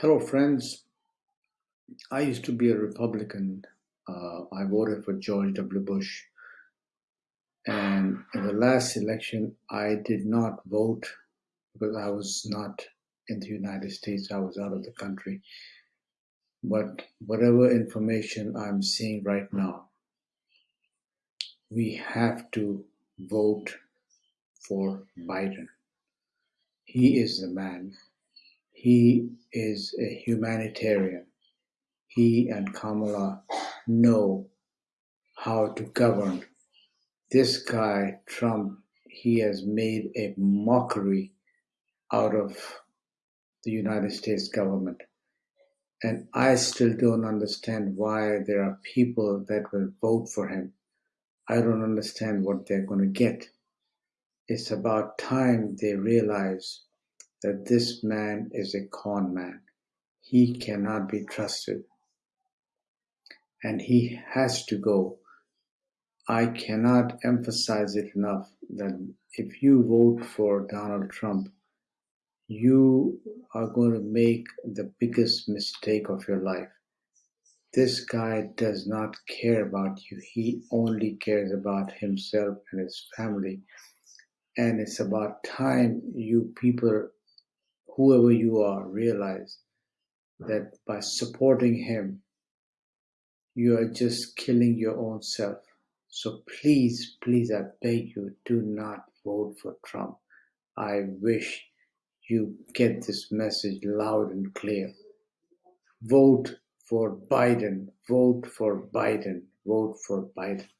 Hello, friends. I used to be a Republican. Uh, I voted for George W. Bush. And in the last election, I did not vote because I was not in the United States. I was out of the country. But whatever information I'm seeing right now, we have to vote for Biden. He is the man. He is a humanitarian. He and Kamala know how to govern. This guy, Trump, he has made a mockery out of the United States government. And I still don't understand why there are people that will vote for him. I don't understand what they're going to get. It's about time they realize that this man is a con man. He cannot be trusted. And he has to go. I cannot emphasize it enough that if you vote for Donald Trump, you are going to make the biggest mistake of your life. This guy does not care about you. He only cares about himself and his family. And it's about time you people, whoever you are, realize that by supporting him, you are just killing your own self. So please, please, I beg you, do not vote for Trump. I wish you get this message loud and clear. Vote for Biden. Vote for Biden. Vote for Biden.